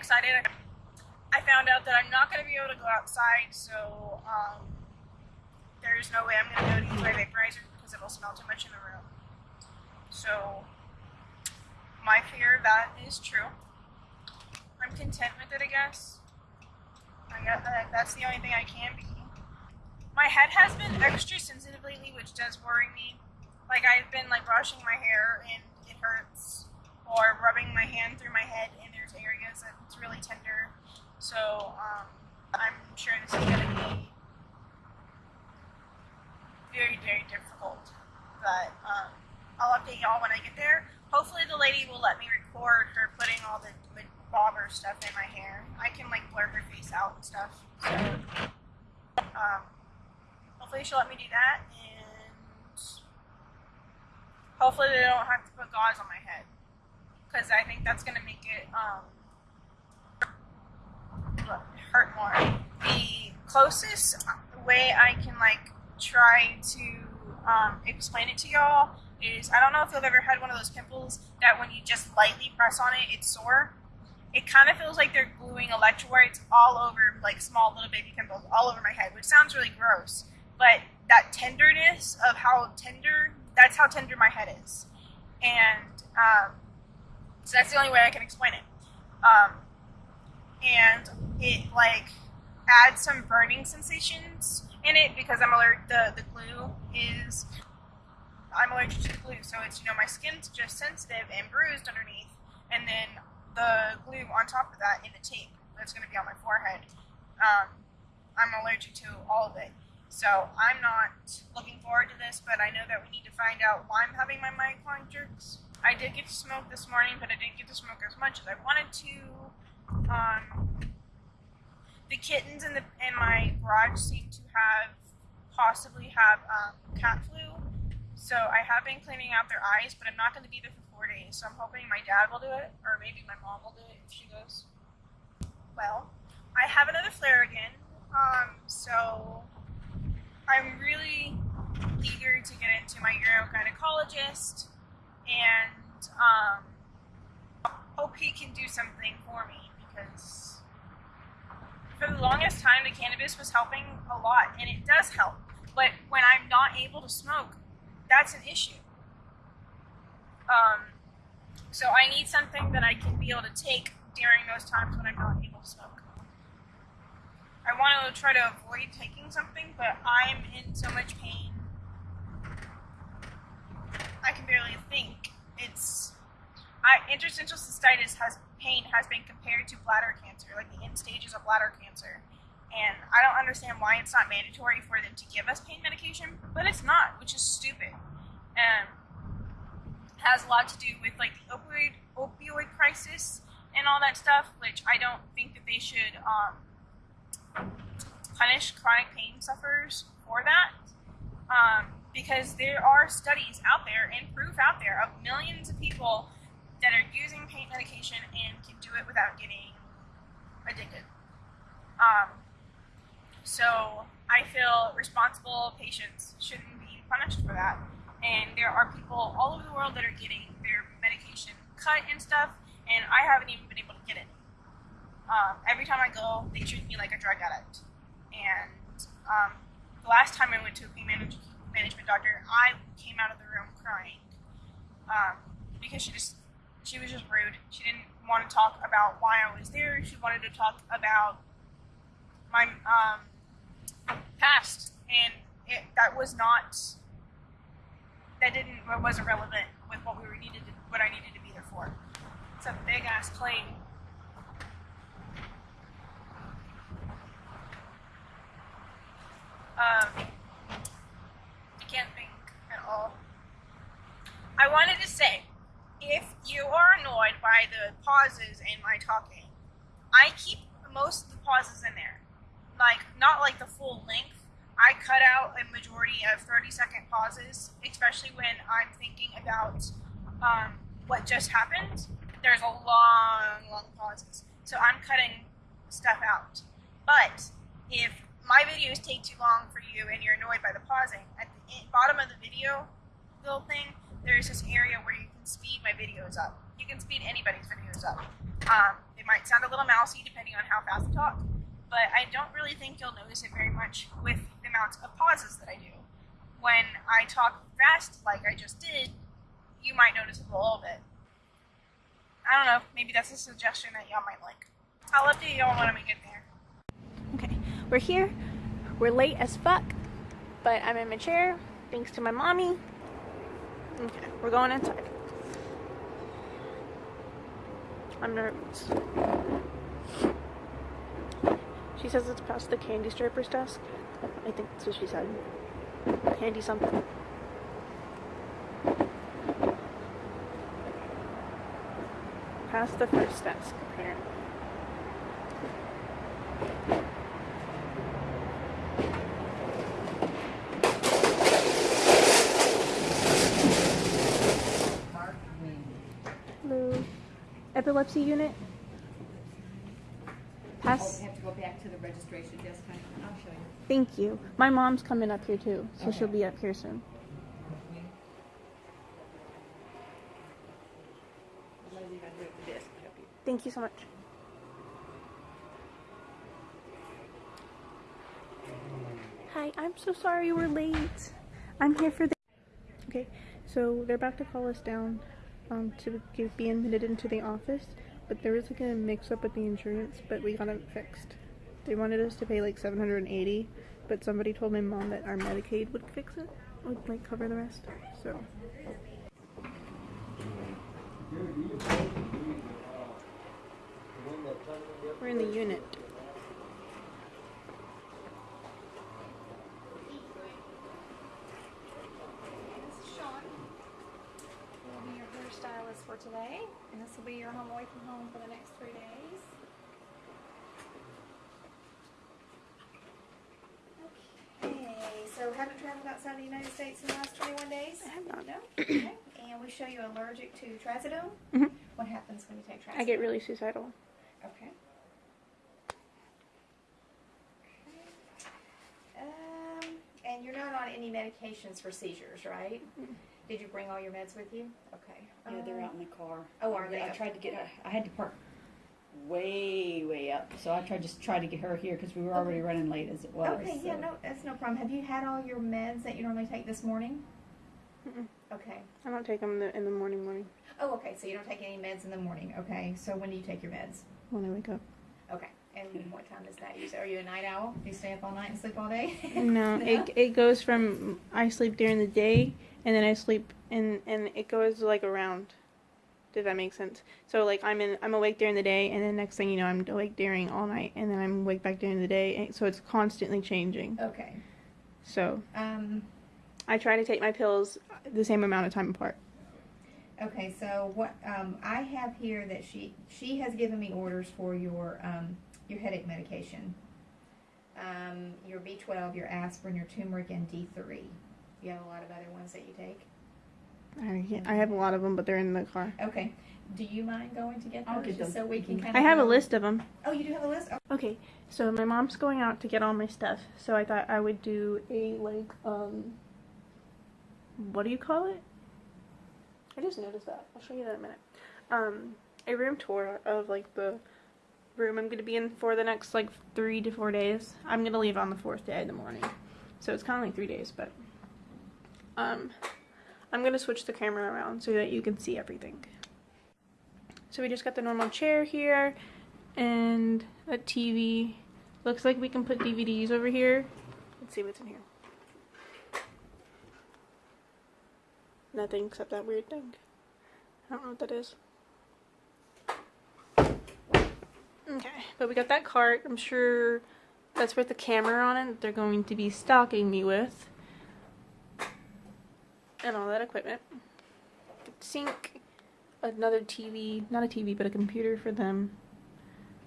excited. I found out that I'm not going to be able to go outside, so um, there's no way I'm going to go to use my vaporizer because it'll smell too much in the room. So my fear of that is true. I'm content with it, I guess. I got that. That's the only thing I can be. My head has been extra sensitive lately, which does worry me. Like I've been like brushing my hair and it hurts, or rubbing my hand through my head and areas that it's really tender. So um, I'm sure this is gonna be very very difficult. But um, I'll update y'all when I get there. Hopefully the lady will let me record her putting all the, the bobber stuff in my hair. I can like blur her face out and stuff. So um, hopefully she'll let me do that and hopefully they don't have to put gauze on my head because I think that's gonna make it um, hurt more. The closest way I can like try to um, explain it to y'all is I don't know if you've ever had one of those pimples that when you just lightly press on it, it's sore. It kind of feels like they're gluing electrodes all over, like small little baby pimples all over my head, which sounds really gross. But that tenderness of how tender, that's how tender my head is. And um, so that's the only way I can explain it. Um, and it like adds some burning sensations in it because I'm allergic. The the glue is I'm allergic to the glue, so it's you know my skin's just sensitive and bruised underneath, and then the glue on top of that in the tape that's going to be on my forehead. Um, I'm allergic to all of it, so I'm not looking forward to this. But I know that we need to find out why I'm having my myoclonic jerks. I did get to smoke this morning, but I didn't get to smoke as much as I wanted to. Um, the kittens in the in my garage seem to have possibly have um, cat flu. So I have been cleaning out their eyes, but I'm not going to be there for four days. So I'm hoping my dad will do it, or maybe my mom will do it if she goes. Well, I have another flare again. Um, so I'm really eager to get into my urogynecologist and um, hope he can do something for me because for the longest time the cannabis was helping a lot and it does help. But when i'm not able to smoke that's an issue. Um, so i need something that i can be able to take during those times when i'm not able to smoke. I want to try to avoid taking something but i'm in so much pain i can barely think it's I, interstitial cystitis has pain has been compared to bladder cancer, like the end stages of bladder cancer. And I don't understand why it's not mandatory for them to give us pain medication, but it's not, which is stupid. And has a lot to do with like the opioid opioid crisis and all that stuff, which I don't think that they should um, punish chronic pain sufferers for that. Um, because there are studies out there and proof out there of millions of people that are using pain medication and can do it without getting addicted. Um, so I feel responsible patients shouldn't be punished for that. And there are people all over the world that are getting their medication cut and stuff, and I haven't even been able to get it. Um, every time I go, they treat me like a drug addict. And um, the last time I went to a pain manage- management doctor, I came out of the room crying um, because she just she was just rude. She didn't want to talk about why I was there. She wanted to talk about my um, past, and it, that was not that didn't wasn't relevant with what we were needed to, what I needed to be there for. It's a big ass plane. Um, I can't think at all. I wanted to say if you are annoyed by the pauses in my talking, I keep most of the pauses in there. Like, not like the full length. I cut out a majority of 30 second pauses, especially when I'm thinking about um, what just happened. There's a long, long pauses. So I'm cutting stuff out. But if my videos take too long for you and you're annoyed by the pausing, at the bottom of the video little thing, there's this area where you can speed my videos up. You can speed anybody's videos up. Um, it might sound a little mousy depending on how fast I talk, but I don't really think you'll notice it very much with the amount of pauses that I do. When I talk fast, like I just did, you might notice a little bit. I don't know, maybe that's a suggestion that y'all might like. I'll update y'all when we get there. Okay, we're here. We're late as fuck, but I'm in my chair thanks to my mommy. Okay, we're going inside. I'm nervous. She says it's past the candy striper's desk. I think that's what she said. Candy something. Past the first desk, apparently. Epilepsy unit. Oh, Pass. we have to go back to the registration desk. I'll show you. Thank you. My mom's coming up here too, so Okay. she'll be up here soon. Lindsay, you gotta do it at the desk. Help you. Thank you so much. Hi, I'm so sorry we're late. I'm here for the. Okay, so they're about to call us down um, to get, be admitted into the office, but there was like a mix up with the insurance, but we got it fixed. They wanted us to pay like 780, but somebody told my mom that our Medicaid would fix it, would like cover the rest. So. We're in the unit. This is Sean. Will be your hairstylist for today, and this will be your home away from home for the next three days. Okay, so haven't traveled outside the United States in the last 21 days? I have not. No? Okay. And we show you allergic to trazodone. Mhm. What happens when you take trazodone? I get really suicidal. Okay. Um, and you're not on any medications for seizures, right? Mm-mm. Did you bring all your meds with you? Okay. Yeah, they're Um, out in the car. Oh, are they? I tried to get, I had to park way, way up. So I tried, just try to get her here because we were already Okay. running late as it was. Okay, yeah, no, that's no problem. Have you had all your meds that you normally take this morning? Mm-mm. Okay. I don't take them in the, in the morning, morning Oh, okay. So you don't take any meds in the morning. Okay. So when do you take your meds? when I wake up. Okay. And what time is that? You say, are you a night owl? Do you stay up all night and sleep all day? No, it it goes from I sleep during the day and then I sleep and and it goes like around. Does that make sense? So like I'm in I'm awake during the day and then next thing you know I'm awake during all night and then I'm awake back during the day. And so it's constantly changing. Okay. So Um. I try to take my pills the same amount of time apart. Okay. So what um, I have here that she she has given me orders for your um, your headache medication. Um, your B12, your aspirin, your turmeric, and D3. You have a lot of other ones that you take. I, I have a lot of them, but they're in the car. Okay. Do you mind going to get those I'll get just those. so we can kind I of have a list of them. Oh, you do have a list. Oh, Okay, so my mom's going out to get all my stuff, so I thought I would do a like um what do you call it? I just noticed that. I'll show you that in a minute. Um a room tour of like the room I'm gonna be in for the next like three to four days. I'm gonna leave on the fourth day in the morning. So it's kinda like three days, but um I'm gonna switch the camera around so that you can see everything. So we just got the normal chair here and a TV. Looks like we can put DVDs over here. Let's see what's in here. Nothing except that weird thing. I don't know what that is. Okay, but we got that cart. I'm sure that's with the camera on it they're going to be stocking me with. And all that equipment. Sink, another TV, not a TV, but a computer for them.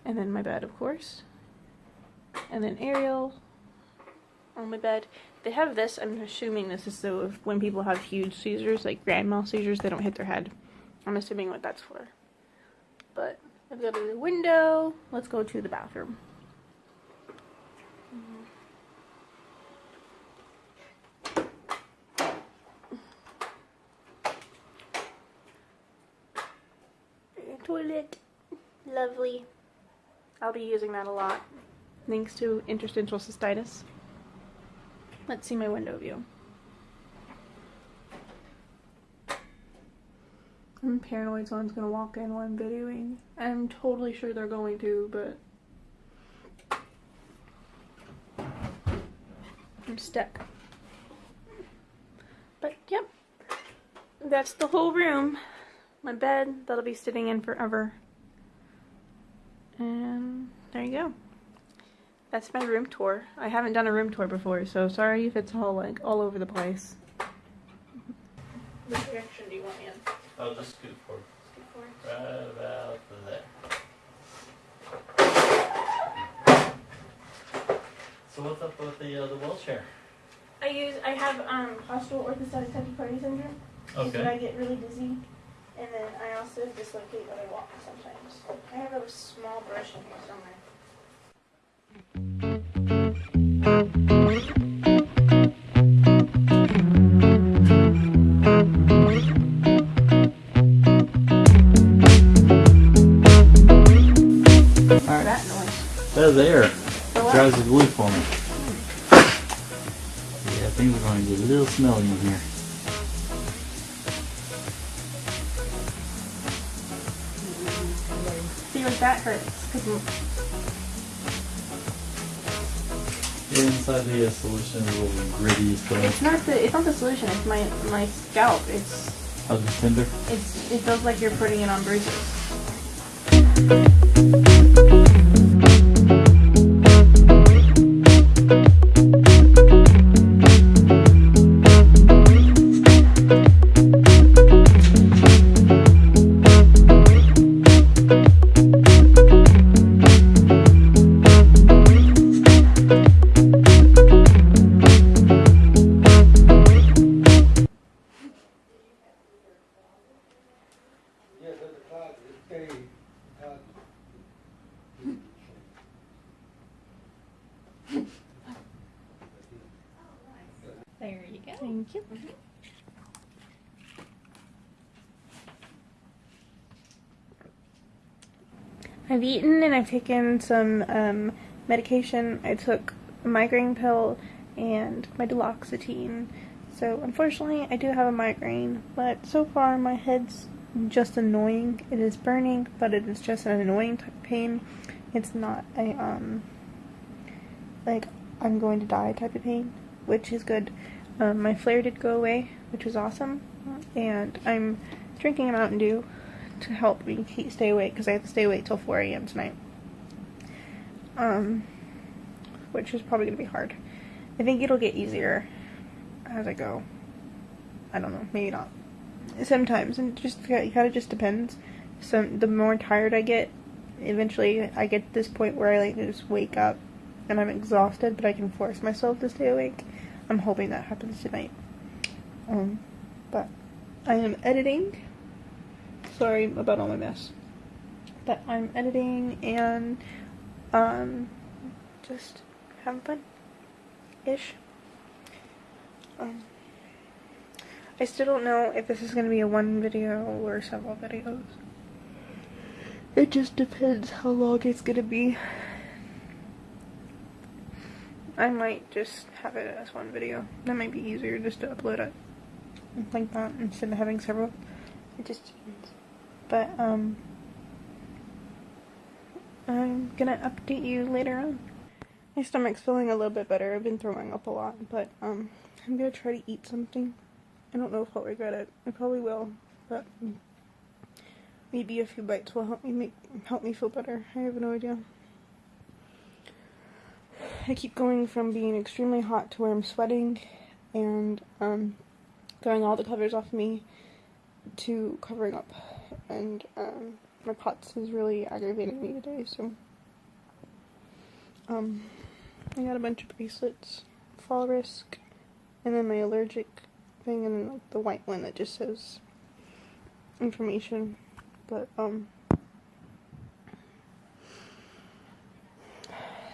And then my bed, of course. And then Ariel. on my bed. They have this. I'm assuming this is so if when people have huge seizures, like grand mal seizures, they don't hit their head. I'm assuming what that's for. But I've got a window. Let's go to the bathroom. Toilet. Lovely. I'll be using that a lot. Thanks to interstitial cystitis. Let's see my window view. I'm paranoid someone's gonna walk in while I'm videoing. I'm totally sure they're going to, but I'm stuck. But yep, that's the whole room. My bed that'll be sitting in forever. And there you go. That's my room tour. I haven't done a room tour before, so sorry if it's all like all over the place. Which direction do you want me in? I'll just scoot forward. Scoot forward. Right about there. So what's up with the uh, the wheelchair? I use I have um postural orthostatic tachycardia syndrome. But I get really dizzy. And then I also dislocate when I walk sometimes. I have a small brush in here somewhere. Alright. That noise. That's air. For? Drives the glue for me. Yeah, things are going to get a little smelly in here. That hurts. inside the uh, solution is a little gritty, so it's not the it's not the solution, it's my my scalp. It's how's it tender? it's it feels like you're putting it on bruises. I've eaten and I've taken some um, medication. I took a migraine pill and my duloxetine. So unfortunately, I do have a migraine, but so far my head's just annoying. It is burning, but it is just an annoying type of pain. It's not a um like I'm going to die type of pain, which is good. Um, my flare did go away, which was awesome, and I'm drinking a Mountain Dew to help me keep, stay awake because I have to stay awake till 4 a.m. tonight. Um, which is probably gonna be hard. I think it'll get easier as I go. I don't know, maybe not. Sometimes, and just it kind of just depends. Some the more tired I get, eventually I get to this point where I like to just wake up and I'm exhausted, but I can force myself to stay awake. I'm hoping that happens tonight. Um, but I am editing. Sorry about all my mess. But I'm editing and um just having fun. Ish. Um I still don't know if this is gonna be a one video or several videos. It just depends how long it's gonna be. I might just have it as one video. That might be easier just to upload it like that instead of having several. It just depends. But um I'm gonna update you later on. My stomach's feeling a little bit better. I've been throwing up a lot, but um I'm gonna try to eat something. I don't know if I'll regret it. I probably will, but maybe a few bites will help me make help me feel better. I have no idea. I keep going from being extremely hot to where I'm sweating and um, throwing all the covers off me to covering up. And um, my POTS is really aggravating me today, so um, I got a bunch of bracelets fall risk, and then my allergic thing, and then like the white one that just says information. But um,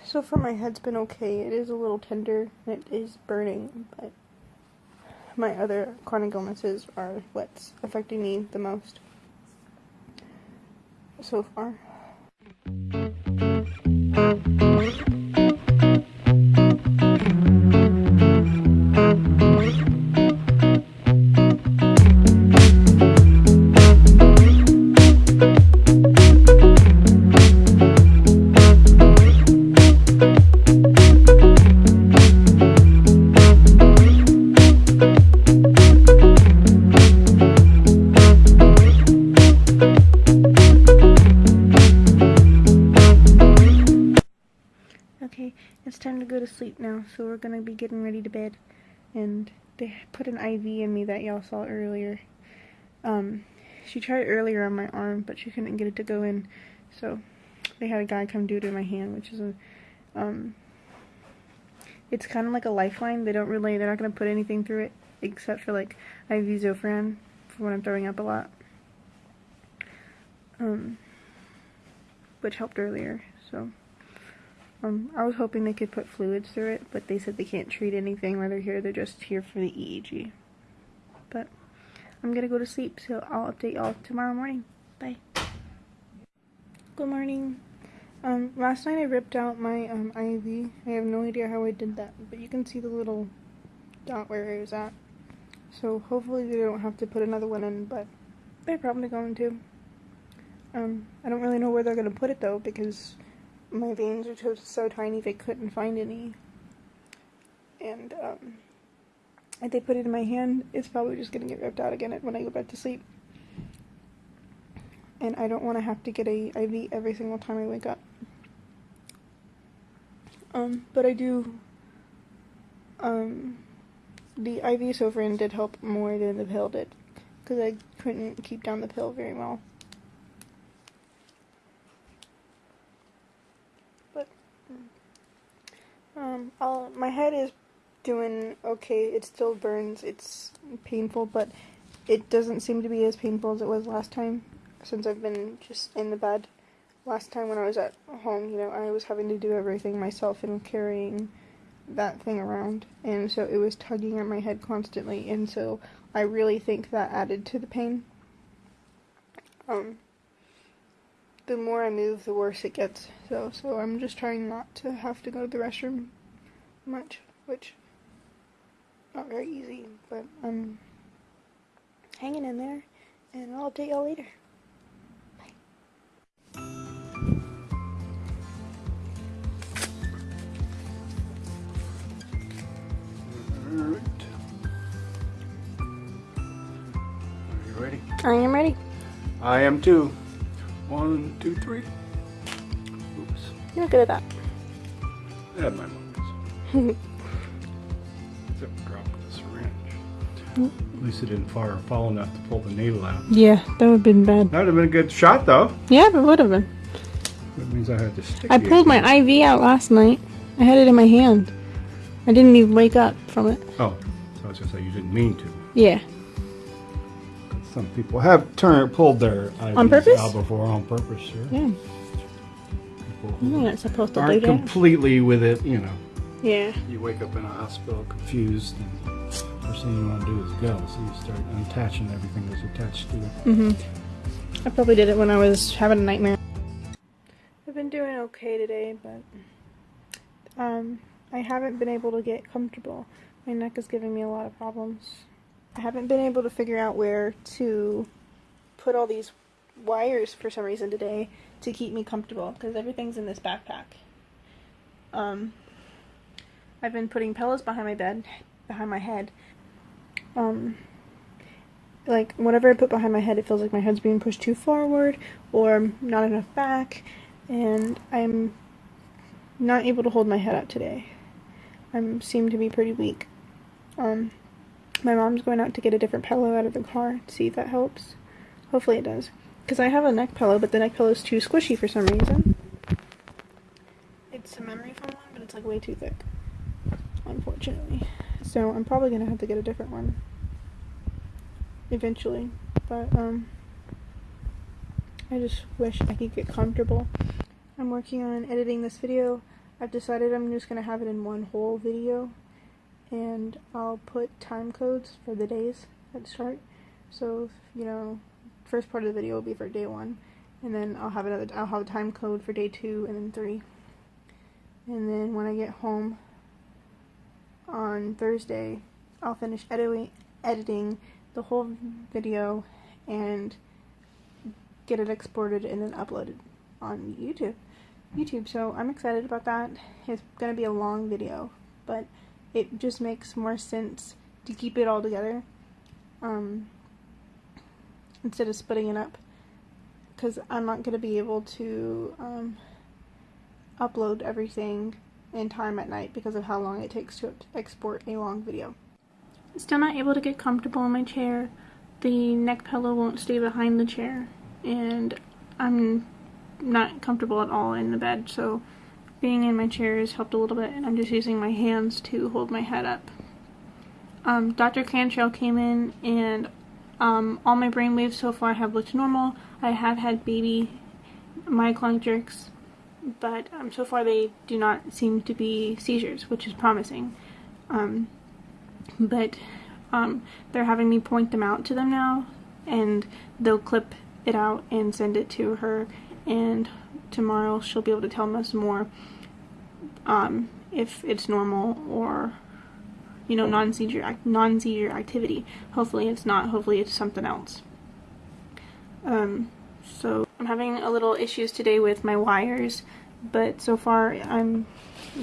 so far my head's been okay. It is a little tender it is burning, but my other chronic illnesses are what's affecting me the most so far. Y'all saw earlier. Um, she tried earlier on my arm, but she couldn't get it to go in, so they had a guy come do it in my hand, which is a, um, it's kind of like a lifeline. They don't really, they're not gonna put anything through it except for like IV Zofran for when I'm throwing up a lot. Um, which helped earlier, so. Um, I was hoping they could put fluids through it, but they said they can't treat anything while they're here. They're just here for the EEG. I'm gonna go to sleep, so I'll update y'all tomorrow morning. Bye. Good morning. Um, last night I ripped out my um, IV. I have no idea how I did that, but you can see the little dot where it was at. So hopefully they don't have to put another one in, but they're probably going to. Um, I don't really know where they're gonna put it though, because my veins are so tiny they couldn't find any. And um, if they put it in my hand, it's probably just gonna get ripped out again when I go back to sleep. And I don't want to have to get a IV every single time I wake up. Um, but I do. Um, the IV Zofran did help more than the pill did, because I couldn't keep down the pill very well. But um, I'll, my head is doing okay. It still burns. It's painful, but it doesn't seem to be as painful as it was last time since I've been just in the bed. Last time when I was at home, you know, I was having to do everything myself and carrying that thing around. And so it was tugging at my head constantly. And so I really think that added to the pain. Um, the more I move, the worse it gets. So, so I'm just trying not to have to go to the restroom much, which not very easy, but I'm hanging in there, and I'll update y'all later. Alright. Are you ready? I am ready. I am too. One, two, three. Oops. You're good at that. I had my moments. At least it didn't fire fall enough to pull the needle out. Yeah, that would have been bad. That would have been a good shot though. Yeah, it would have been. That means I had to stick I pulled my IV out last night. I had it in my hand. I didn't even wake up from it. Oh, so I was just say you didn't mean to. Yeah. Some people have turned pulled their IVs On purpose? out before on purpose, sure. Yeah. People You're not supposed to do aren't that. completely with it, you know. Yeah. You wake up in a hospital confused, and first thing you want to do is go. So you start unattaching everything that's attached to it. Mm-hmm. I probably did it when I was having a nightmare. I've been doing okay today, but um, I haven't been able to get comfortable. My neck is giving me a lot of problems. I haven't been able to figure out where to put all these wires for some reason today to keep me comfortable because everything's in this backpack. Um, I've been putting pillows behind my bed, behind my head. Um, like whatever I put behind my head, it feels like my head's being pushed too forward or not enough back, and I'm not able to hold my head up today. I seem to be pretty weak. Um, my mom's going out to get a different pillow out of the car to see if that helps. Hopefully it does, because I have a neck pillow, but the neck pillow is too squishy for some reason. It's a memory foam one, but it's like way too thick. unfortunately. So I'm probably gonna have to get a different one eventually. But um, I just wish I could get comfortable. I'm working on editing this video. I've decided I'm just gonna have it in one whole video, and I'll put time codes for the days at start. So you know, first part of the video will be for day one, and then I'll have another. I'll have a time code for day two and then three. And then when I get home on Thursday, I'll finish editing editing the whole video and get it exported and then uploaded on YouTube. YouTube. So I'm excited about that. It's gonna be a long video, but it just makes more sense to keep it all together um, instead of splitting it up because I'm not gonna be able to um, upload everything in time at night because of how long it takes to export a long video. Still not able to get comfortable in my chair. The neck pillow won't stay behind the chair, and I'm not comfortable at all in the bed, so being in my chair has helped a little bit, and I'm just using my hands to hold my head up. Um, Dr. Cantrell came in, and um, all my brain waves so far have looked normal. I have had baby myoclonic jerks, but um, so far they do not seem to be seizures, which is promising. Um, but um, they're having me point them out to them now, and they'll clip it out and send it to her, and tomorrow she'll be able to tell us more um, if it's normal or you know non-seizure act- non-seizure activity. Hopefully it's not. Hopefully it's something else. Um, so I'm having a little issues today with my wires, but so far I'm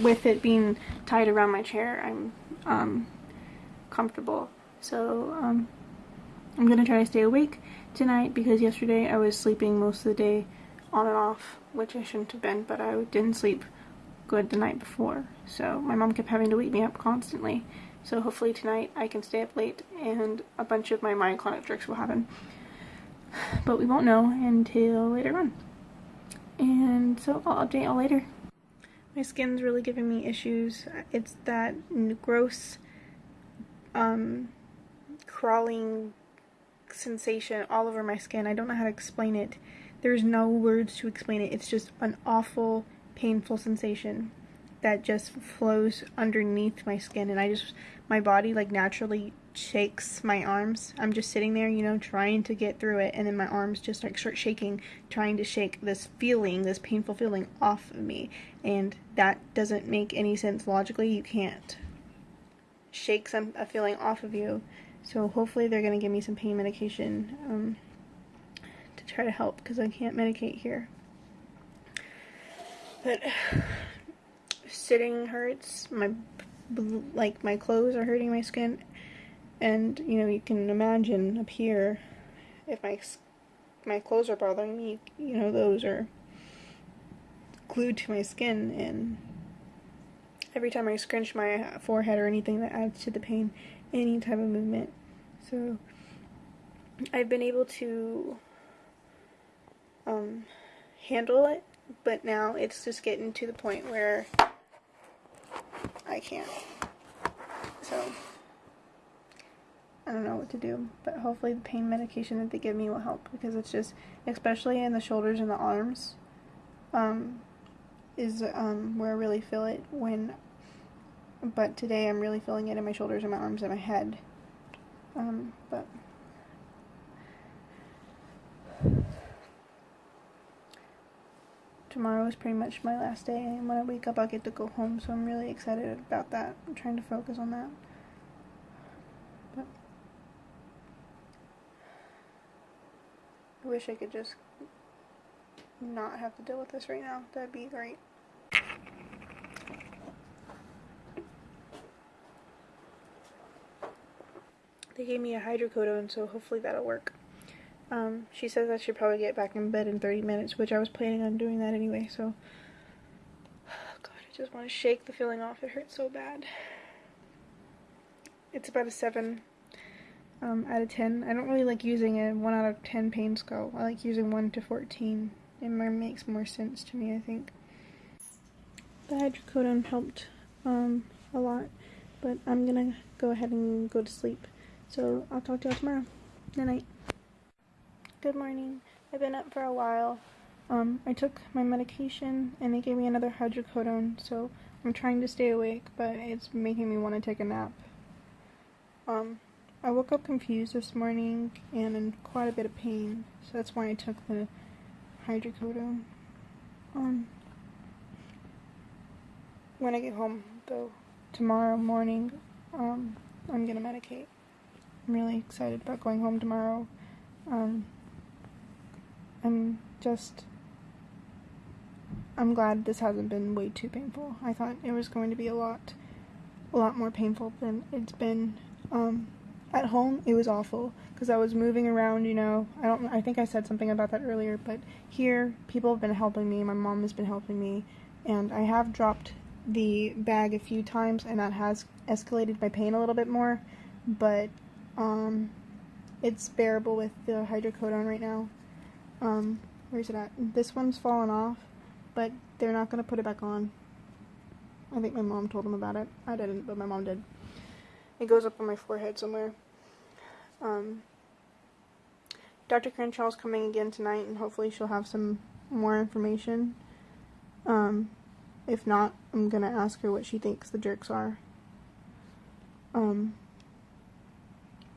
with it being tied around my chair. I'm um, comfortable. So um, I'm gonna try to stay awake tonight because yesterday I was sleeping most of the day on and off, which I shouldn't have been, but I didn't sleep good the night before. So my mom kept having to wake me up constantly. So hopefully tonight I can stay up late and a bunch of my myoclonic jerks will happen. But we won't know until later on. And so I'll update y'all later. My skin's really giving me issues. It's that gross um, crawling sensation all over my skin. I don't know how to explain it. There's no words to explain it. It's just an awful, painful sensation that just flows underneath my skin and I just my body like naturally shakes my arms. I'm just sitting there, you know, trying to get through it and then my arms just like start shaking, trying to shake this feeling, this painful feeling off of me. And that doesn't make any sense logically. You can't shake some a feeling off of you. So hopefully they're gonna give me some pain medication um, to try to help because I can't medicate here. But sitting hurts. My like my clothes are hurting my skin, and you know you can imagine up here if my my clothes are bothering me. You know those are glued to my skin and every time I scrunch my forehead or anything that adds to the pain, any type of movement. So I've been able to um, handle it, but now it's just getting to the point where I can't. So I don't know what to do, but hopefully the pain medication that they give me will help because it's just, especially in the shoulders and the arms, um, is um, where I really feel it when but today I'm really feeling it in my shoulders and my arms and my head. Um, but tomorrow is pretty much my last day, and when I wake up, I'll get to go home. So I'm really excited about that. I'm trying to focus on that. But I wish I could just not have to deal with this right now. That'd be great. They gave me a hydrocodone, so hopefully that'll work. Um, she says I should probably get back in bed in 30 minutes, which I was planning on doing that anyway, so... God, I just want to shake the feeling off. It hurts so bad. It's about a 7 um, out of 10. I don't really like using a 1 out of 10 pain scale. I like using 1 to 14. It makes more sense to me, I think. The hydrocodone helped um, a lot. but I'm gonna go ahead and go to sleep. So I'll talk to y'all tomorrow. Good night. Good morning. I've been up for a while. Um, I took my medication and they gave me another hydrocodone, so I'm trying to stay awake, but it's making me want to take a nap. Um, I woke up confused this morning and in quite a bit of pain, so that's why I took the hydrocodone. Um, when I get home, though, tomorrow morning, um, I'm gonna medicate. I'm really excited about going home tomorrow. Um, I'm just. I'm glad this hasn't been way too painful. I thought it was going to be a lot, a lot more painful than it's been. Um, at home, it was awful because I was moving around. You know, I don't. I think I said something about that earlier, but here, people have been helping me. My mom has been helping me, and I have dropped the bag a few times, and that has escalated my pain a little bit more. But um, it's bearable with the hydrocodone right now. Um, where's it at? This one's fallen off, but they're not gonna put it back on. I think my mom told them about it. I didn't, but my mom did. It goes up on my forehead somewhere. Um, Dr. Crenshaw's coming again tonight, and hopefully she'll have some more information. Um, if not, I'm gonna ask her what she thinks the jerks are. Um,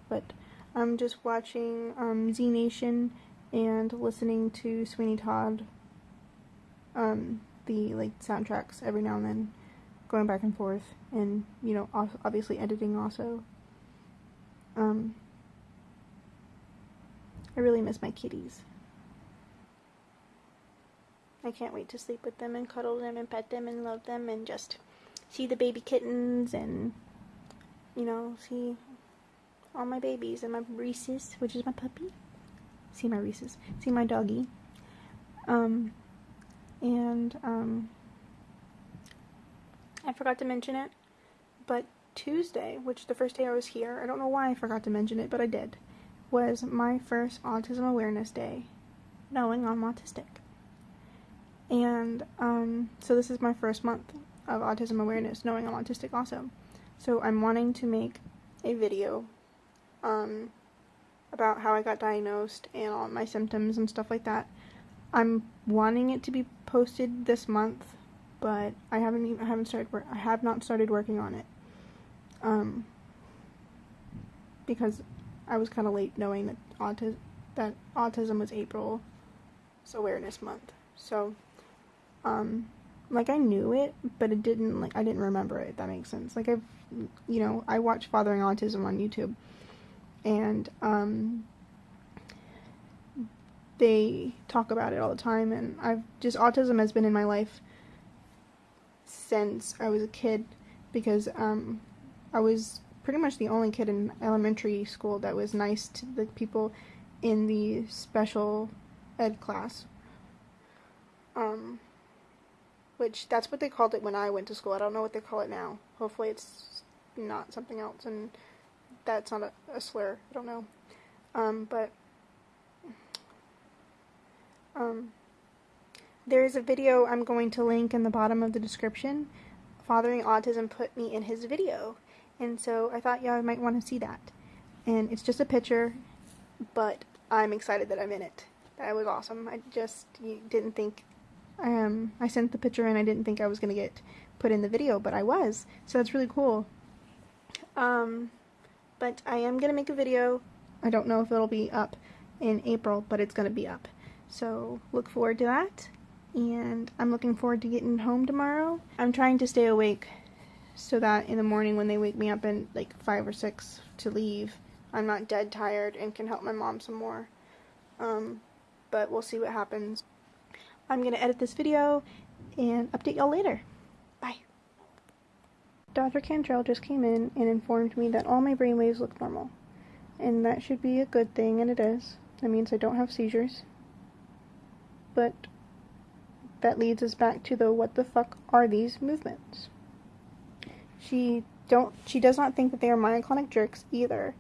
but I'm just watching um, Z Nation and listening to Sweeney Todd. Um, the like soundtracks every now and then, going back and forth, and you know, obviously editing also. Um, I really miss my kitties. I can't wait to sleep with them and cuddle them and pet them and love them and just see the baby kittens and you know, see all my babies and my Reese's, which is my puppy. See my Reese's. See my doggy. Um and um I forgot to mention it, but Tuesday, which the first day I was here, I don't know why I forgot to mention it, but I did, was my first autism awareness day, knowing I'm autistic. And um, so this is my first month of autism awareness, knowing I'm autistic also. So I'm wanting to make a video um, about how I got diagnosed and all my symptoms and stuff like that. I'm wanting it to be posted this month, but I haven't even, I haven't started I have not started working on it. Um, because I was kind of late knowing that autism that autism was April's awareness month. So um like I knew it, but it didn't like I didn't remember it. That makes sense. Like I've, you know, I watch Fathering Autism on YouTube, and um, they talk about it all the time, and I've just autism has been in my life since I was a kid, because um, I was pretty much the only kid in elementary school that was nice to the people in the special ed class. Um, which that's what they called it when I went to school. I don't know what they call it now. Hopefully, it's not something else, and that's not a, a slur. I don't know. Um, but um, there is a video I'm going to link in the bottom of the description. Fathering Autism put me in his video, and so I thought y'all might want to see that. And it's just a picture, but I'm excited that I'm in it. That was awesome. I just didn't think um, I sent the picture and I didn't think I was going to get put in the video, but I was. So that's really cool. Um, but I am going to make a video. I don't know if it'll be up in April, but it's going to be up. So look forward to that. And I'm looking forward to getting home tomorrow. I'm trying to stay awake so that in the morning when they wake me up in like 5 or 6 to leave, I'm not dead tired and can help my mom some more. Um, but we'll see what happens. I'm going to edit this video and update y'all later. Dr. Cantrell just came in and informed me that all my brainwaves look normal. And that should be a good thing, and it is. That means I don't have seizures. But that leads us back to the what the fuck are these movements? She don't she does not think that they are myoclonic jerks either.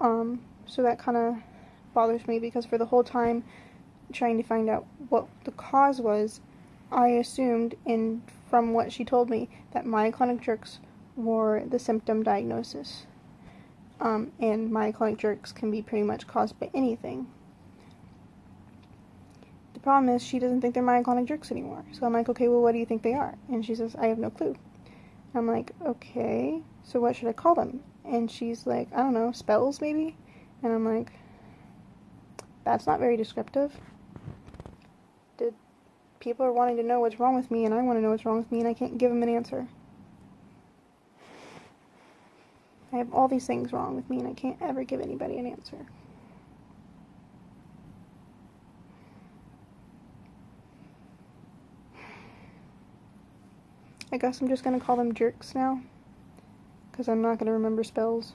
Um so that kind of bothers me because for the whole time trying to find out what the cause was, I assumed, and from what she told me, that myoclonic jerks or the symptom diagnosis. Um, and myoclonic jerks can be pretty much caused by anything. The problem is she doesn't think they're myoclonic jerks anymore. So I'm like, okay, well, what do you think they are? And she says, I have no clue. I'm like, okay, so what should I call them? And she's like, I don't know, spells maybe? And I'm like, that's not very descriptive. Did people are wanting to know what's wrong with me, and I want to know what's wrong with me, and I can't give them an answer. I have all these things wrong with me, and I can't ever give anybody an answer. I guess I'm just gonna call them jerks now. Because I'm not gonna remember spells.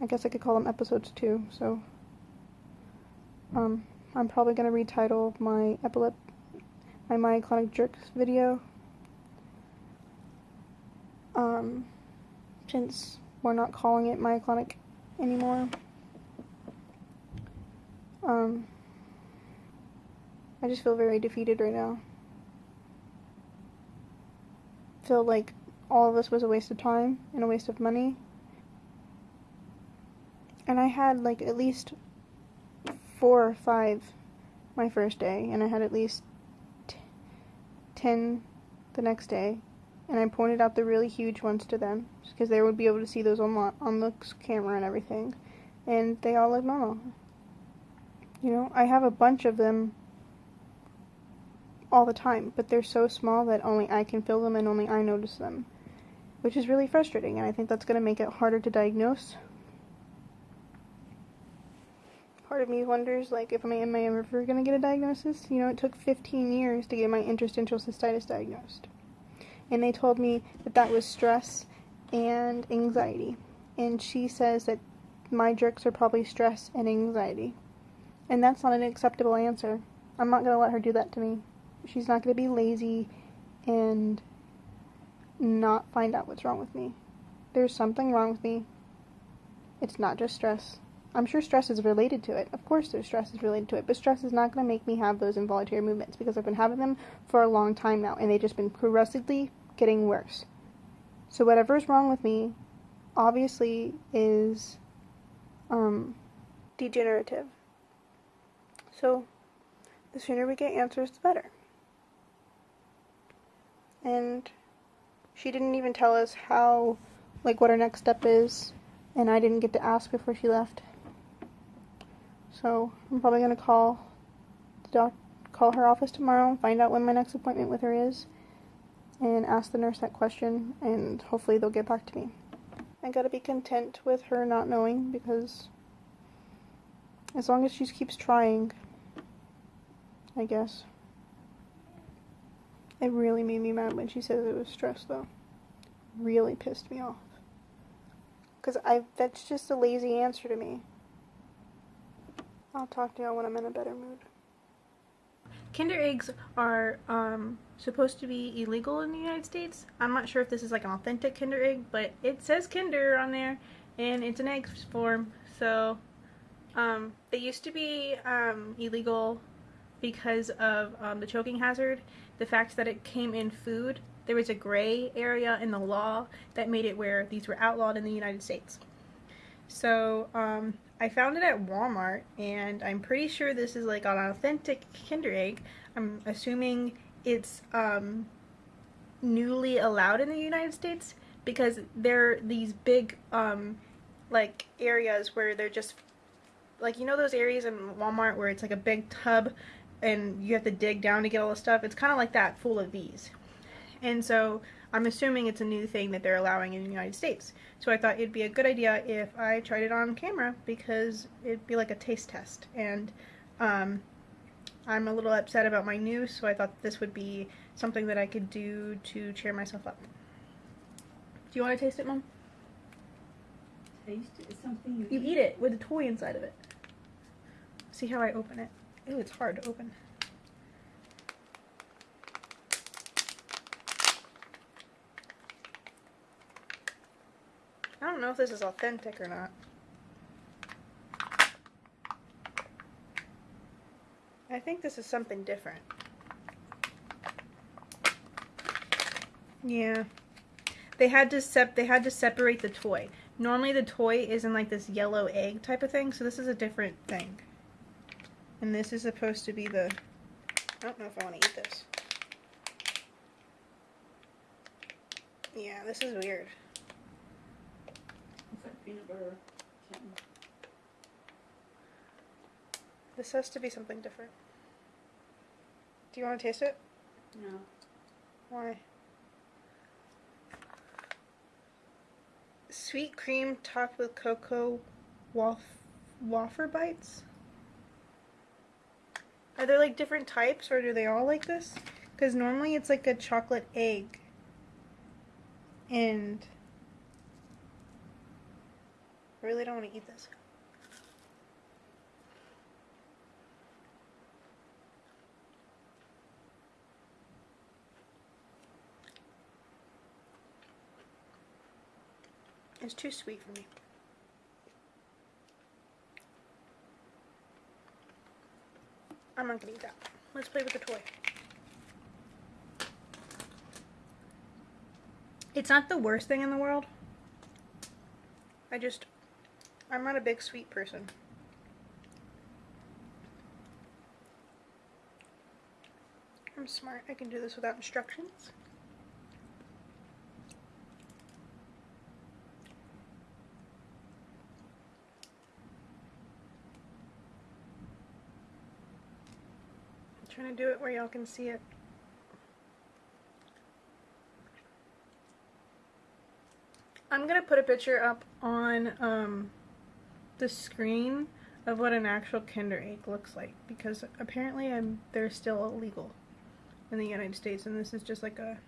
I guess I could call them episodes too, so. Um, I'm probably gonna retitle my epilep my myoclonic jerks video. Um, since we're not calling it myoclonic anymore. Um, I just feel very defeated right now. Feel like all of this was a waste of time and a waste of money. And I had like at least four or five my first day, and I had at least t- ten the next day. And I pointed out the really huge ones to them because they would be able to see those on, on the camera and everything. And they all look normal. You know, I have a bunch of them all the time, but they're so small that only I can feel them and only I notice them, which is really frustrating. And I think that's going to make it harder to diagnose. Part of me wonders, like, if I am I ever going to get a diagnosis? You know, it took 15 years to get my interstitial cystitis diagnosed, and they told me that that was stress and anxiety. And she says that my jerks are probably stress and anxiety. And that's not an acceptable answer. I'm not going to let her do that to me. She's not going to be lazy and not find out what's wrong with me. There's something wrong with me. It's not just stress. I'm sure stress is related to it. Of course, there's stress is related to it, but stress is not going to make me have those involuntary movements because I've been having them for a long time now, and they've just been progressively getting worse. So whatever's wrong with me, obviously, is um, degenerative. So the sooner we get answers, the better. And she didn't even tell us how, like, what our next step is, and I didn't get to ask before she left. So I'm probably gonna call the doc, call her office tomorrow, and find out when my next appointment with her is, and ask the nurse that question, and hopefully they'll get back to me. I gotta be content with her not knowing because as long as she keeps trying, I guess. It really made me mad when she said it was stress, though. Really pissed me off. Cause I that's just a lazy answer to me. I'll talk to y'all when I'm in a better mood. Kinder eggs are um, supposed to be illegal in the United States. I'm not sure if this is like an authentic Kinder egg, but it says Kinder on there, and it's an egg form. So um, they used to be um, illegal because of um, the choking hazard, the fact that it came in food. There was a gray area in the law that made it where these were outlawed in the United States. So um, I found it at Walmart, and I'm pretty sure this is like an authentic Kinder Egg. I'm assuming it's um, newly allowed in the United States because there are these big um, like areas where they're just like you know those areas in Walmart where it's like a big tub and you have to dig down to get all the stuff. It's kind of like that, full of these. And so I'm assuming it's a new thing that they're allowing in the United States. So I thought it'd be a good idea if I tried it on camera because it'd be like a taste test. And um, I'm a little upset about my news, so I thought this would be something that I could do to cheer myself up. Do you want to taste it, Mom? Taste is something You eat it with a toy inside of it. See how I open it? Ooh, it's hard to open. I don't know if this is authentic or not. I think this is something different. Yeah. they had to sep they had to separate the toy. Normally the toy is in like this yellow egg type of thing, so this is a different thing. And this is supposed to be the I don't know if I want to eat this. Yeah, this is weird. Peanut butter. Something. This has to be something different. Do you want to taste it? No. Why? Sweet cream topped with cocoa waf- wafer bites? Are there like different types or do they all like this? Because normally it's like a chocolate egg. And I really don't want to eat this. It's too sweet for me. I'm not gonna eat that. Let's play with the toy. It's not the worst thing in the world. I just, I'm not a big sweet person. I'm smart. I can do this without instructions. I'm trying to do it where y'all can see it. I'm gonna put a picture up on um, the screen of what an actual Kinder Egg looks like because apparently I'm they're still illegal in the United States and this is just like a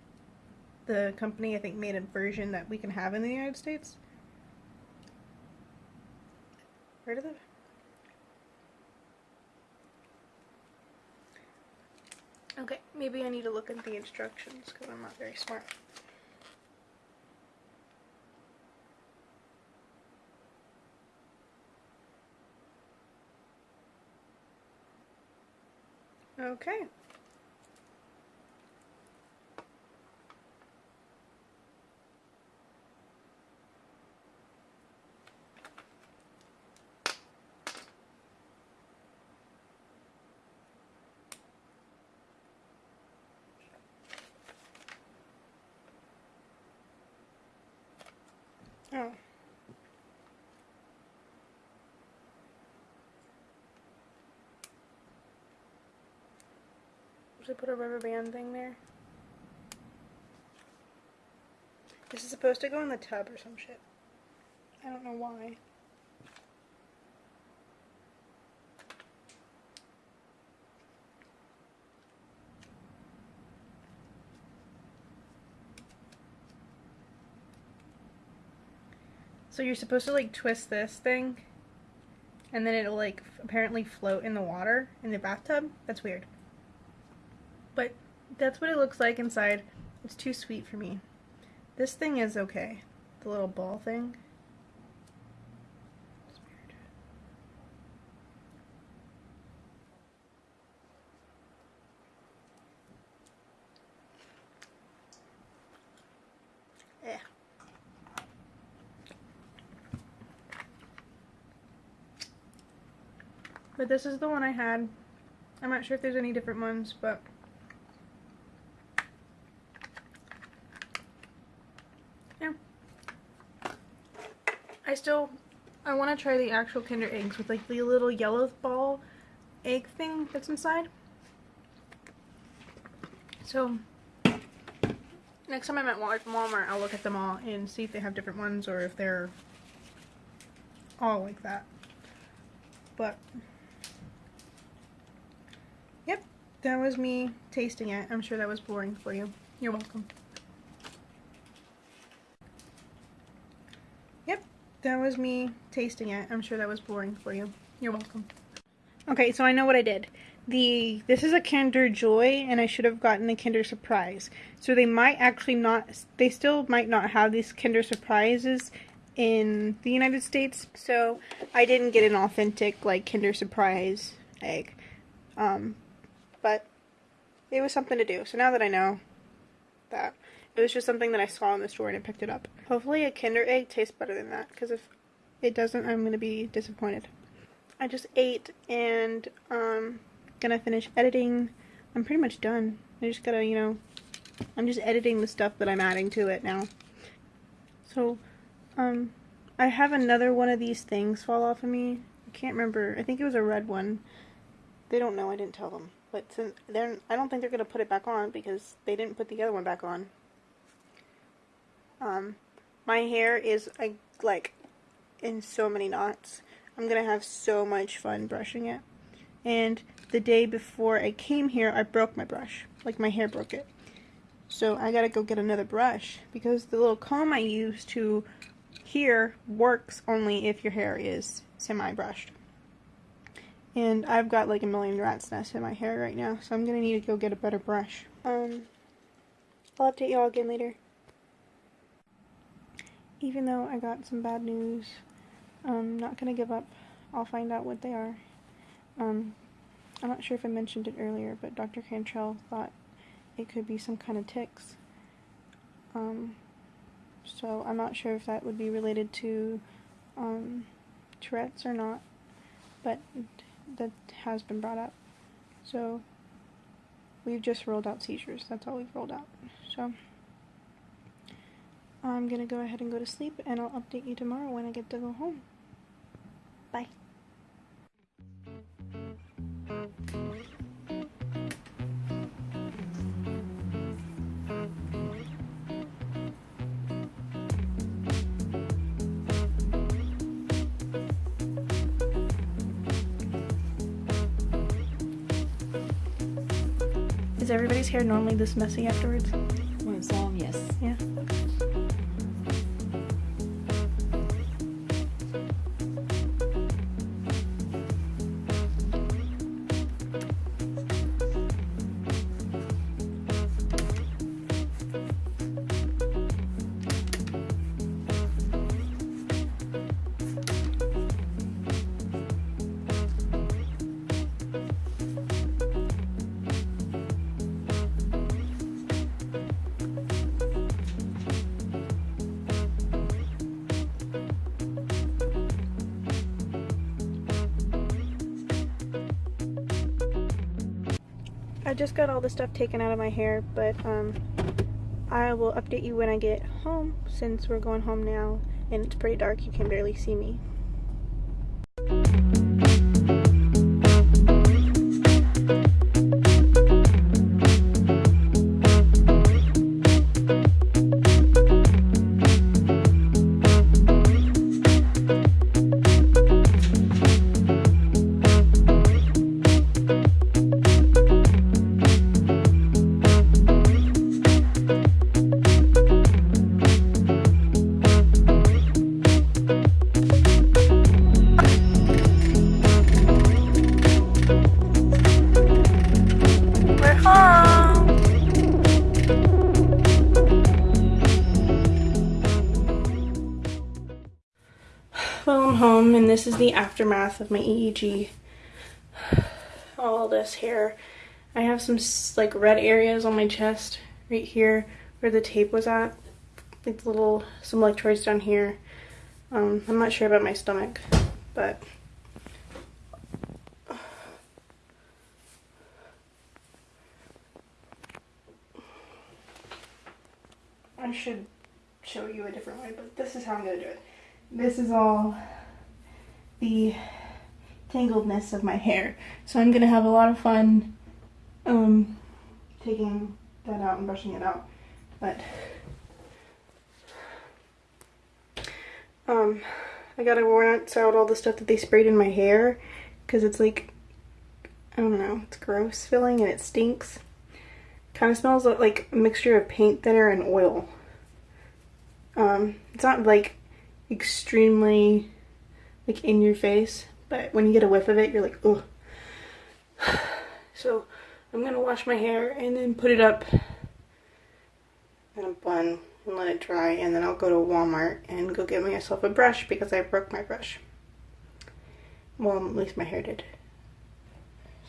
the company I think made a version that we can have in the United States. Where did the Okay, maybe I need to look at the instructions because I'm not very smart. Okay. Oh. Should put a rubber band thing there? This is supposed to go in the tub or some shit. I don't know why. So you're supposed to like twist this thing and then it'll like apparently float in the water in the bathtub. That's weird. But that's what it looks like inside. It's too sweet for me. This thing is okay. The little ball thing. Eh. But this is the one I had. I'm not sure if there's any different ones, but yeah. I still I want to try the actual Kinder eggs with like the little yellow ball egg thing that's inside. So next time I'm at Walmart, I'll look at them all and see if they have different ones or if they're all like that. But Yep, that was me tasting it. I'm sure that was boring for you. You're welcome. Yep, that was me tasting it. I'm sure that was boring for you. You're welcome. Okay, so I know what I did. The this is a Kinder Joy, and I should have gotten the Kinder Surprise. So they might actually not. They still might not have these Kinder Surprises in the United States. So I didn't get an authentic like Kinder Surprise egg. Um, but it was something to do. So now that I know that, It was just something that I saw in the store and I picked it up. Hopefully a Kinder Egg tastes better than that because if it doesn't, I'm going to be disappointed. I just ate and um gonna finish editing. I'm pretty much done. I just gotta, you know, I'm just editing the stuff that I'm adding to it now. So, um, I have another one of these things fall off of me. I can't remember. I think it was a red one. They don't know. I didn't tell them. But since they're, I don't think they're gonna put it back on because they didn't put the other one back on. Um, my hair is I, like in so many knots. I'm gonna have so much fun brushing it. And the day before I came here, I broke my brush. Like my hair broke it. So I gotta go get another brush because the little comb I use to here works only if your hair is semi-brushed. And I've got like a million rat's nests in my hair right now, so I'm gonna need to go get a better brush. Um, I'll update y'all again later. Even though I got some bad news, I'm not gonna give up. I'll find out what they are. Um, I'm not sure if I mentioned it earlier, but Dr. Cantrell thought it could be some kind of tics. Um, so I'm not sure if that would be related to um, Tourette's or not, but that has been brought up. So we've just rolled out seizures. That's all we've rolled out. So I'm gonna go ahead and go to sleep, and I'll update you tomorrow when I get to go home. Bye. Is everybody's hair normally this messy afterwards? I just got all the stuff taken out of my hair, but um, I will update you when I get home since we're going home now and it's pretty dark. You can barely see me. The aftermath of my EEG. All this hair. I have some like red areas on my chest, right here, where the tape was at. Like little, some electrodes down here. Um, I'm not sure about my stomach, but I should show you a different way, but this is how I'm gonna do it. This is all the tangledness of my hair. So I'm gonna have a lot of fun um taking that out and brushing it out. But um I gotta rinse out all the stuff that they sprayed in my hair because it's like I don't know, it's gross feeling and it stinks. Kind of smells like a mixture of paint thinner and oil. Um, it's not like extremely like in your face, but when you get a whiff of it, you're like, ugh. So I'm gonna wash my hair and then put it up in a bun and let it dry, and then I'll go to Walmart and go get myself a brush because I broke my brush. Well, at least my hair did.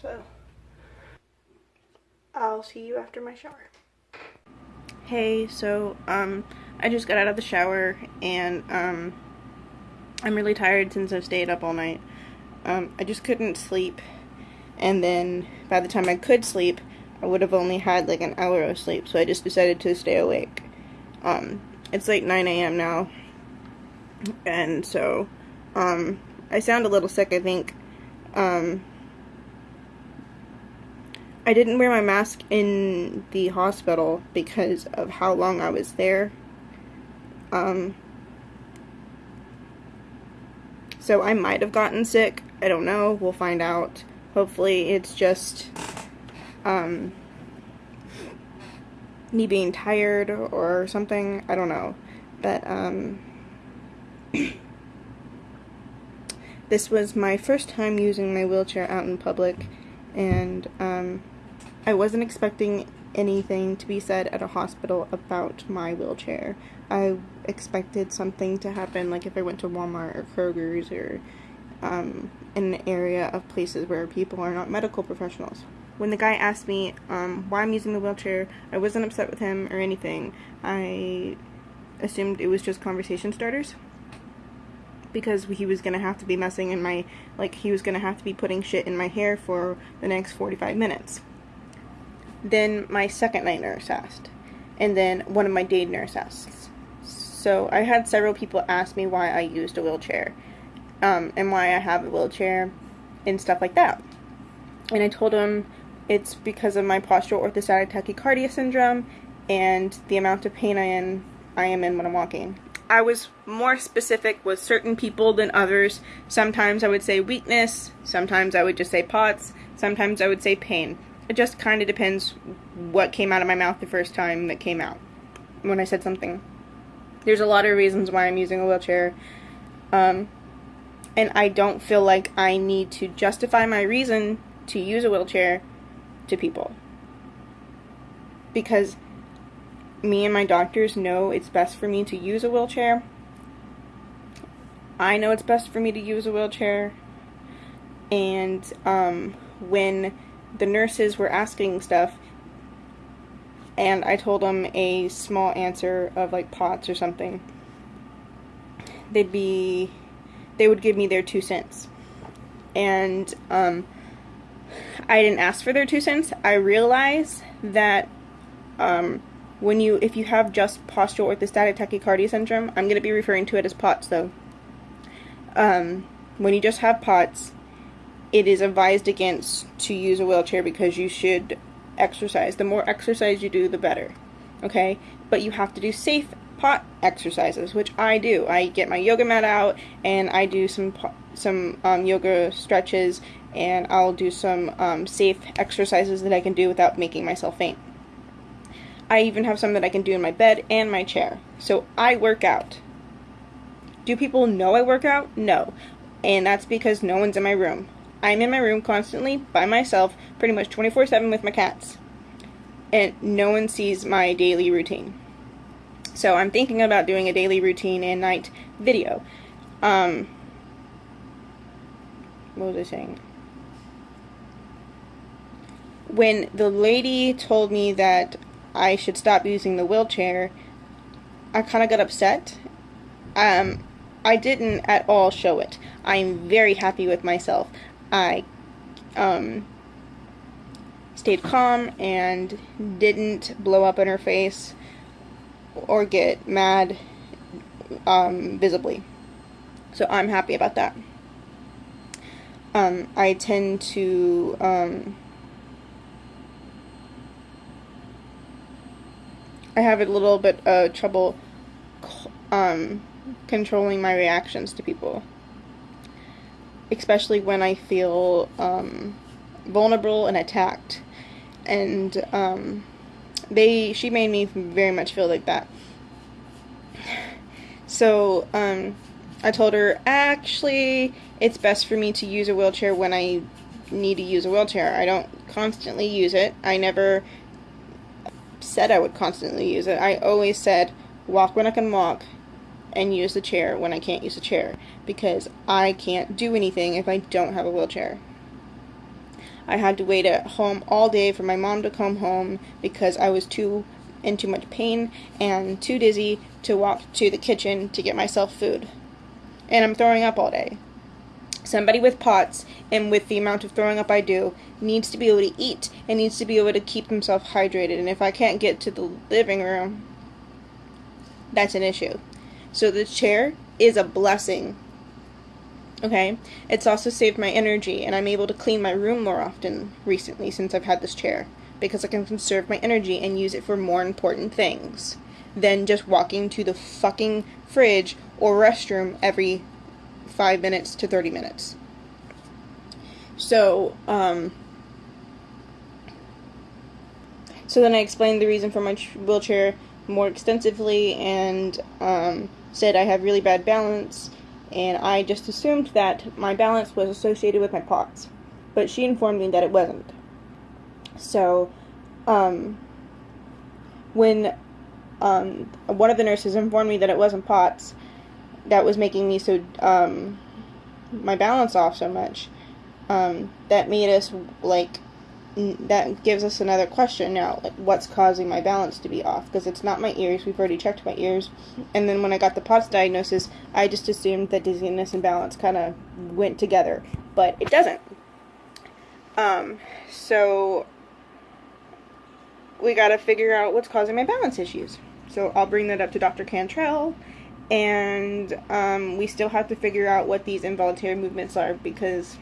So I'll see you after my shower. Hey, so um I just got out of the shower and um I'm really tired since I've stayed up all night. Um I just couldn't sleep. And then by the time I could sleep, I would have only had like an hour of sleep, so I just decided to stay awake. Um it's like 9 a.m. now. And so um I sound a little sick, I think. Um I didn't wear my mask in the hospital because of how long I was there. Um, so I might have gotten sick. I don't know. We'll find out. Hopefully, it's just um, me being tired or something. I don't know. But um, this was my first time using my wheelchair out in public, and um, I wasn't expecting anything to be said at a hospital about my wheelchair. I expected something to happen, like if I went to Walmart or Kroger's or um, in an area of places where people are not medical professionals. When the guy asked me um, why I'm using the wheelchair, I wasn't upset with him or anything. I assumed it was just conversation starters because he was gonna have to be messing in my like he was gonna have to be putting shit in my hair for the next 45 minutes then my second night nurse asked and then one of my day nurse asks so i had several people ask me why i used a wheelchair um, and why i have a wheelchair and stuff like that and i told them it's because of my postural orthostatic tachycardia syndrome and the amount of pain i i am in when i'm walking I was more specific with certain people than others. Sometimes I would say weakness, sometimes I would just say POTS, sometimes I would say pain. It just kind of depends what came out of my mouth the first time that came out when I said something. There's a lot of reasons why I'm using a wheelchair. Um, and I don't feel like I need to justify my reason to use a wheelchair to people. Because me and my doctors know it's best for me to use a wheelchair. I know it's best for me to use a wheelchair. And um, when the nurses were asking stuff, and I told them a small answer of like POTS or something, they'd be, they would give me their two cents. And um, I didn't ask for their two cents. I realize that um, when you if you have just postural orthostatic tachycardia syndrome i'm going to be referring to it as pots though um, when you just have pots it is advised against to use a wheelchair because you should exercise the more exercise you do the better okay but you have to do safe pot exercises which i do i get my yoga mat out and i do some some um, yoga stretches and i'll do some um, safe exercises that i can do without making myself faint I even have some that I can do in my bed and my chair. So I work out. Do people know I work out? No. And that's because no one's in my room. I'm in my room constantly by myself, pretty much 24 7 with my cats. And no one sees my daily routine. So I'm thinking about doing a daily routine and night video. Um, what was I saying? When the lady told me that I should stop using the wheelchair, I kind of got upset. Um, I didn't at all show it. I'm very happy with myself. I um, stayed calm and didn't blow up in her face or get mad um, visibly. So I'm happy about that. Um, I tend to um, I have a little bit of trouble um, controlling my reactions to people, especially when I feel um, vulnerable and attacked. And um, they, she made me very much feel like that. So um, I told her, actually, it's best for me to use a wheelchair when I need to use a wheelchair. I don't constantly use it. I never said I would constantly use it. I always said walk when I can walk and use the chair when I can't use the chair because I can't do anything if I don't have a wheelchair. I had to wait at home all day for my mom to come home because I was too in too much pain and too dizzy to walk to the kitchen to get myself food. And I'm throwing up all day. Somebody with POTS and with the amount of throwing up I do needs to be able to eat and needs to be able to keep themselves hydrated. And if I can't get to the living room, that's an issue. So the chair is a blessing. Okay? It's also saved my energy and I'm able to clean my room more often recently since I've had this chair because I can conserve my energy and use it for more important things than just walking to the fucking fridge or restroom every 5 minutes to 30 minutes. So, um so then I explained the reason for my wheelchair more extensively and um, said I have really bad balance, and I just assumed that my balance was associated with my POTS, but she informed me that it wasn't. So, um, when um, one of the nurses informed me that it wasn't POTS, that was making me so um, my balance off so much. Um, that made us like that gives us another question now like what's causing my balance to be off? Because it's not my ears we've already checked my ears. And then when i got the POTS diagnosis i just assumed that dizziness and balance kind of went together but it doesn't. Um so we got to figure out what's causing my balance issues. So i'll bring that up to dr cantrell and um, we still have to figure out what these involuntary movements are because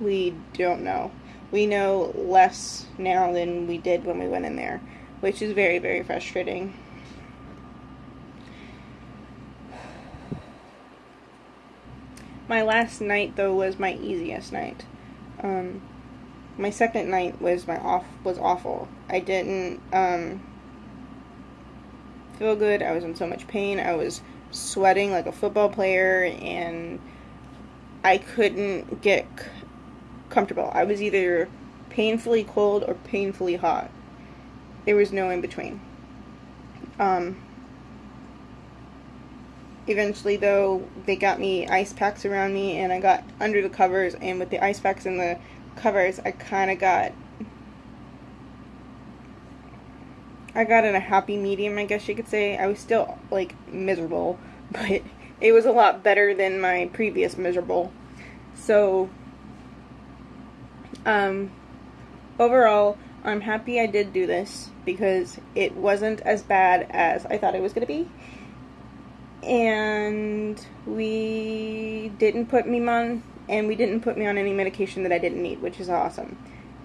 we don't know we know less now than we did when we went in there, which is very, very frustrating. My last night though was my easiest night. Um, my second night was my off was awful. I didn't um, feel good. I was in so much pain. I was sweating like a football player, and I couldn't get comfortable. I was either painfully cold or painfully hot. There was no in between. Um, eventually, though, they got me ice packs around me, and I got under the covers. And with the ice packs and the covers, I kind of got. I got in a happy medium, I guess you could say. I was still, like, miserable, but it was a lot better than my previous miserable. So, um, overall, I'm happy I did do this because it wasn't as bad as I thought it was going to be. And we didn't put me on, and we didn't put me on any medication that I didn't need, which is awesome.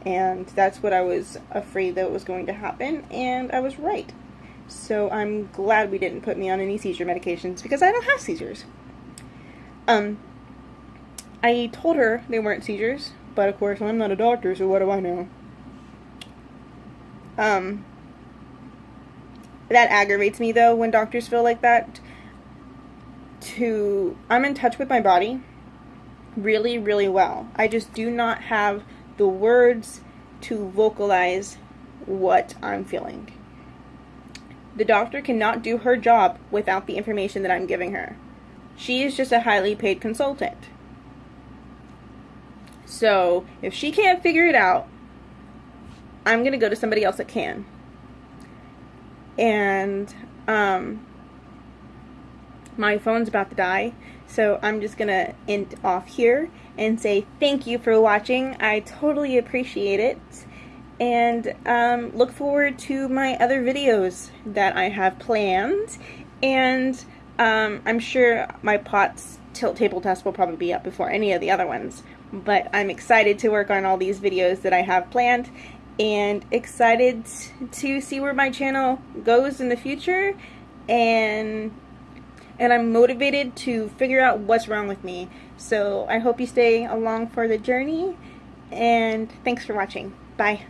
And that's what I was afraid that was going to happen, and I was right. So I'm glad we didn't put me on any seizure medications because I don't have seizures. Um, I told her they weren't seizures, but of course I'm not a doctor, so what do I know? Um, that aggravates me though when doctors feel like that. To I'm in touch with my body really, really well. I just do not have the words to vocalize what I'm feeling. The doctor cannot do her job without the information that I'm giving her. She is just a highly paid consultant. So if she can't figure it out, I'm gonna go to somebody else that can. And um, my phone's about to die, so I'm just gonna end off here and say thank you for watching. I totally appreciate it. And um, look forward to my other videos that I have planned. And um, I'm sure my POTS tilt table test will probably be up before any of the other ones. But I'm excited to work on all these videos that I have planned and excited to see where my channel goes in the future and and I'm motivated to figure out what's wrong with me. So I hope you stay along for the journey and thanks for watching. Bye.